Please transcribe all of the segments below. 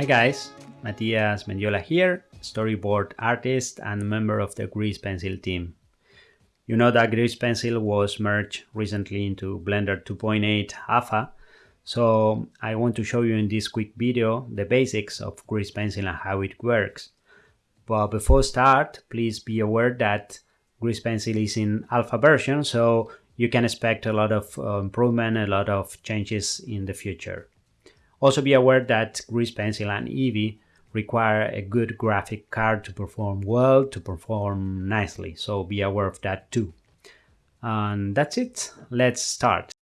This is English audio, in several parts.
Hi guys, Matias Mendiola here, storyboard artist and member of the Grease Pencil team. You know that Grease Pencil was merged recently into Blender 2.8 Alpha, so I want to show you in this quick video the basics of Grease Pencil and how it works. But before start, please be aware that Grease Pencil is in alpha version, so you can expect a lot of uh, improvement, a lot of changes in the future. Also be aware that Grease Pencil and Eevee require a good graphic card to perform well, to perform nicely, so be aware of that too. And that's it, let's start.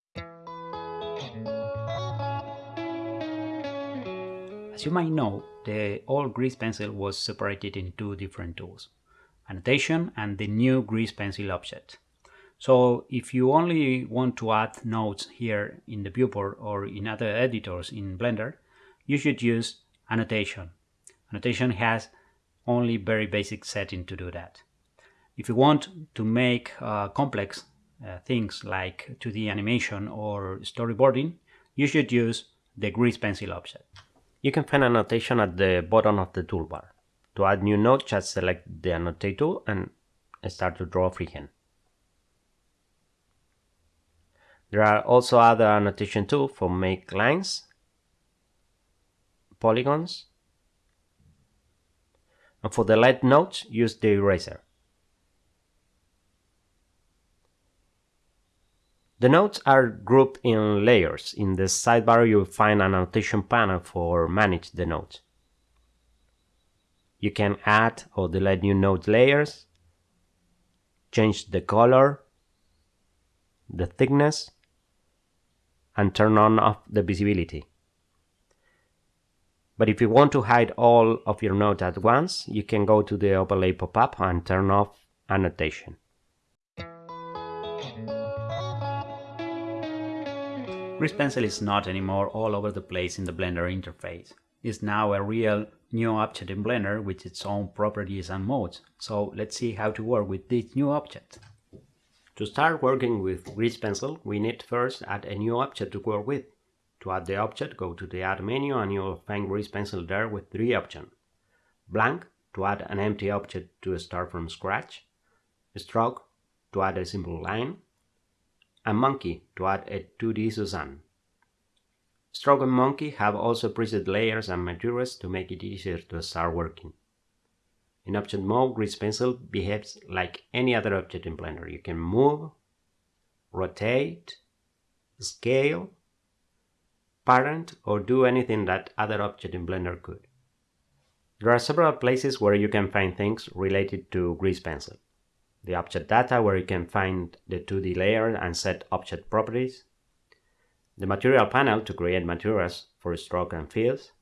As you might know, the old Grease Pencil was separated in two different tools, annotation and the new Grease Pencil object. So if you only want to add notes here in the viewport or in other editors in Blender, you should use annotation. Annotation has only very basic setting to do that. If you want to make uh, complex uh, things like 2D animation or storyboarding, you should use the Grease Pencil object. You can find annotation at the bottom of the toolbar. To add new note, just select the annotate tool and start to draw freehand. There are also other annotation tools for make lines, polygons, and for the light notes, use the eraser. The notes are grouped in layers. In the sidebar you'll find an annotation panel for manage the notes. You can add or delete new note layers, change the color, the thickness, and turn on off the visibility. But if you want to hide all of your notes at once, you can go to the overlay pop-up and turn off annotation. Grease Pencil is not anymore all over the place in the Blender interface. It's now a real new object in Blender with its own properties and modes. So let's see how to work with this new object. To start working with Grease Pencil, we need first add a new object to work with. To add the object, go to the Add menu and you'll find Grease Pencil there with three options. Blank, to add an empty object to start from scratch. Stroke, to add a simple line. And Monkey, to add a 2D Suzanne. Stroke and Monkey have also preset layers and materials to make it easier to start working. In object mode, Grease Pencil behaves like any other object in Blender. You can move, rotate, scale, parent, or do anything that other object in Blender could. There are several places where you can find things related to Grease Pencil. The object data where you can find the 2D layer and set object properties. The material panel to create materials for stroke and fills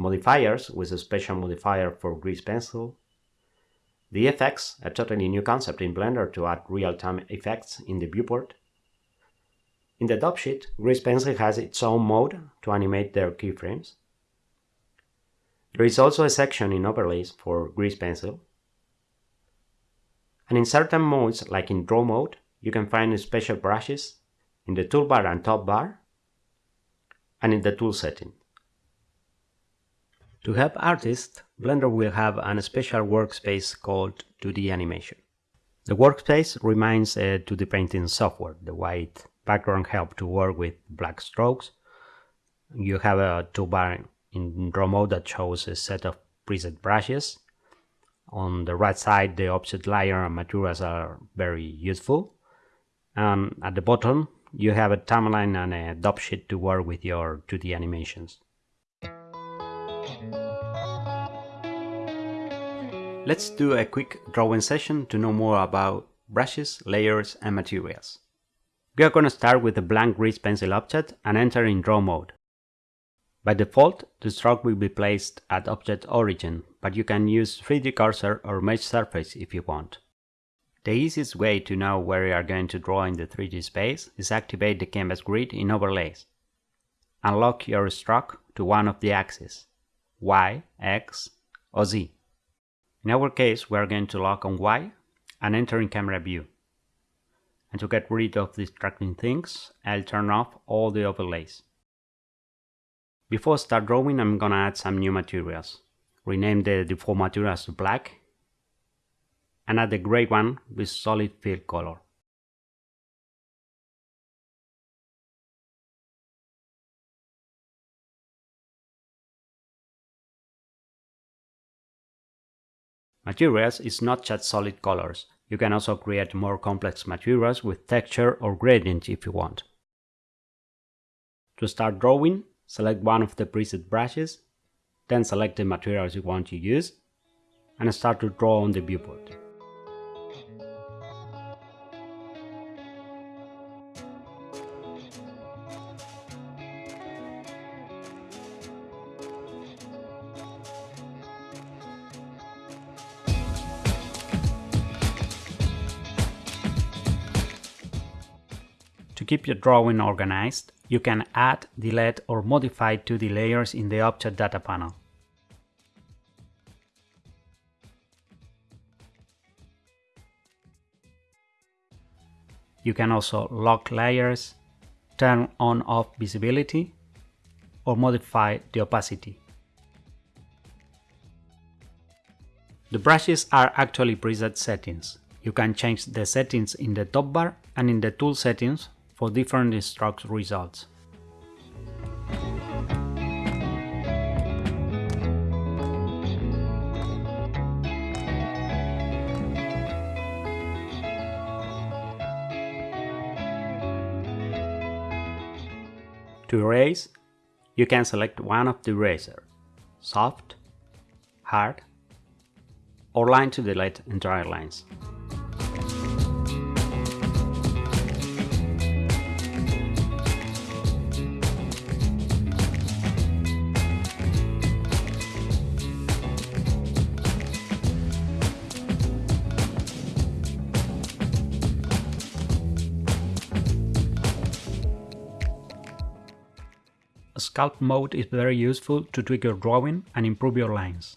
modifiers with a special modifier for Grease Pencil, the effects, a totally new concept in Blender to add real-time effects in the viewport. In the dope sheet, Grease Pencil has its own mode to animate their keyframes. There is also a section in overlays for Grease Pencil. And in certain modes, like in draw mode, you can find special brushes in the toolbar and top bar, and in the tool setting. To help artists, Blender will have a special workspace called 2D Animation. The workspace remains a 2D painting software. The white background helps to work with black strokes. You have a toolbar in draw mode that shows a set of preset brushes. On the right side, the object layer and materials are very useful. And at the bottom, you have a timeline and a dope sheet to work with your 2D animations. Let's do a quick drawing session to know more about brushes, layers and materials. We are going to start with a blank grease pencil object and enter in draw mode. By default, the stroke will be placed at object origin, but you can use 3D cursor or mesh surface if you want. The easiest way to know where you are going to draw in the 3D space is activate the canvas grid in overlays. Unlock your stroke to one of the axes, Y, X or Z. In our case, we are going to lock on Y and enter in camera view. And to get rid of distracting things, I'll turn off all the overlays. Before I start drawing, I'm gonna add some new materials. Rename the default materials to black and add the gray one with solid fill color. Materials is not just solid colors. You can also create more complex materials with texture or gradient if you want. To start drawing, select one of the preset brushes, then select the materials you want to use, and start to draw on the viewport. Keep your drawing organized, you can add, delete or modify 2D layers in the Object Data panel. You can also lock layers, turn on off visibility, or modify the opacity. The brushes are actually preset settings. You can change the settings in the top bar and in the tool settings for different stroke results. To erase, you can select one of the eraser, soft, hard, or line to delete entire lines. Sculpt mode is very useful to tweak your drawing and improve your lines.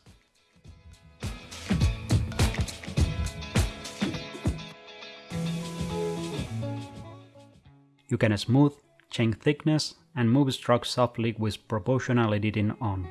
You can smooth, change thickness, and move strokes softly with proportional editing on.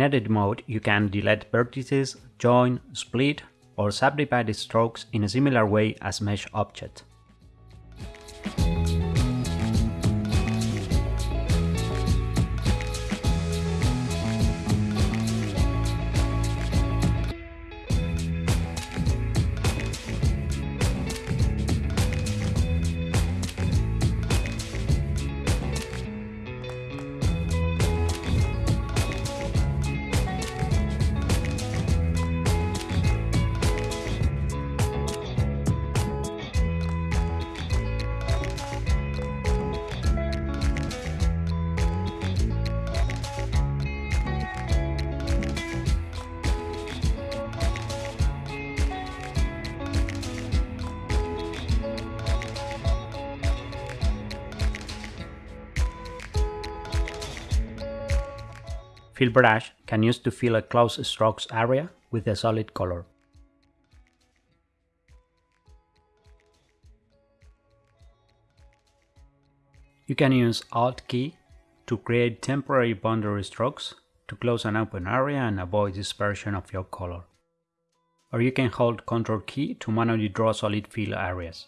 In edit mode, you can delete vertices, join, split, or subdivide strokes in a similar way as mesh object. Fill brush can use to fill a close strokes area with a solid color. You can use Alt key to create temporary boundary strokes to close an open area and avoid dispersion of your color. Or you can hold Ctrl key to manually draw solid fill areas.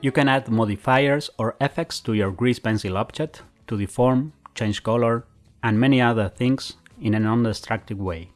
You can add modifiers or effects to your grease pencil object to deform, change color, and many other things in a non-destructive way.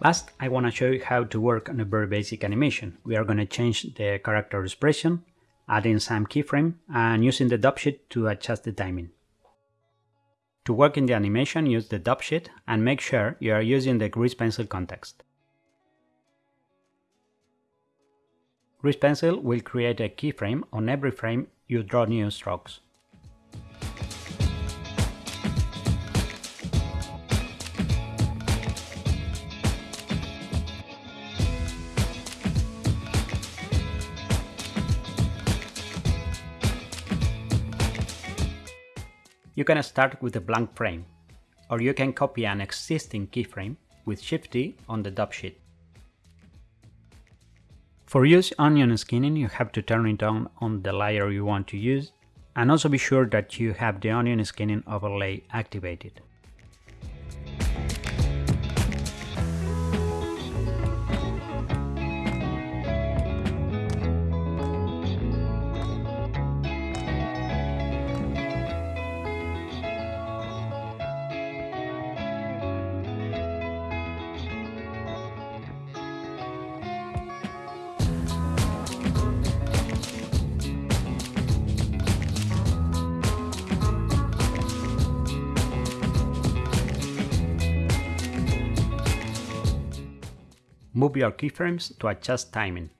Last, I want to show you how to work on a very basic animation. We are going to change the character expression, adding some keyframe, and using the dope sheet to adjust the timing. To work in the animation, use the dope sheet and make sure you are using the grease pencil context. Grease pencil will create a keyframe on every frame you draw new strokes. Can start with a blank frame, or you can copy an existing keyframe with Shift D on the dope sheet. For use onion skinning, you have to turn it on on the layer you want to use, and also be sure that you have the onion skinning overlay activated. Move your keyframes to adjust timing.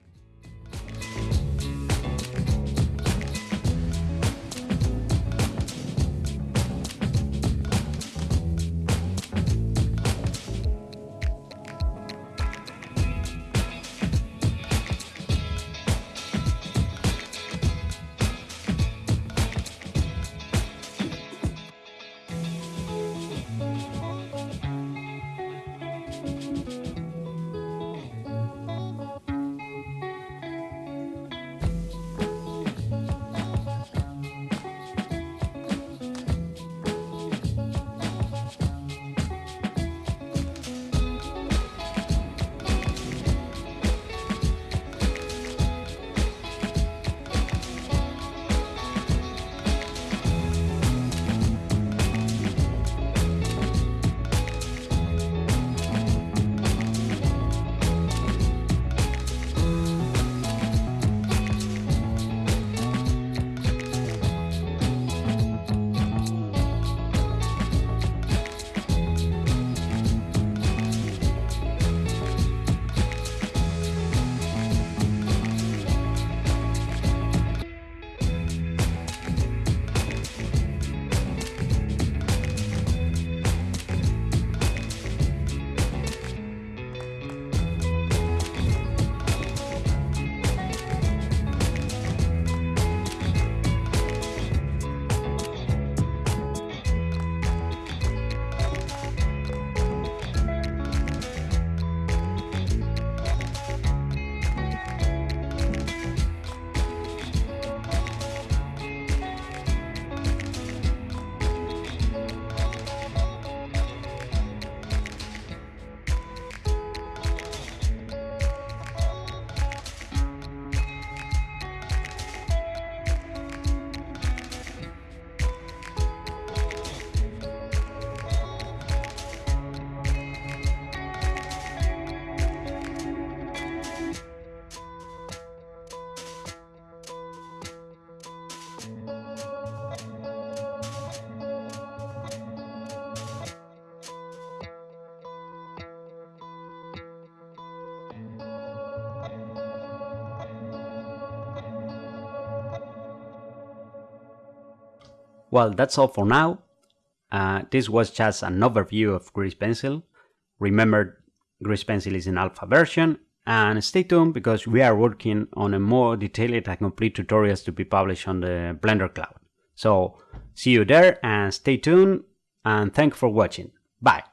Well, that's all for now. Uh, this was just an overview of Grease Pencil. Remember, Grease Pencil is in alpha version, and stay tuned because we are working on a more detailed and complete tutorials to be published on the Blender Cloud. So see you there and stay tuned and thank you for watching. Bye.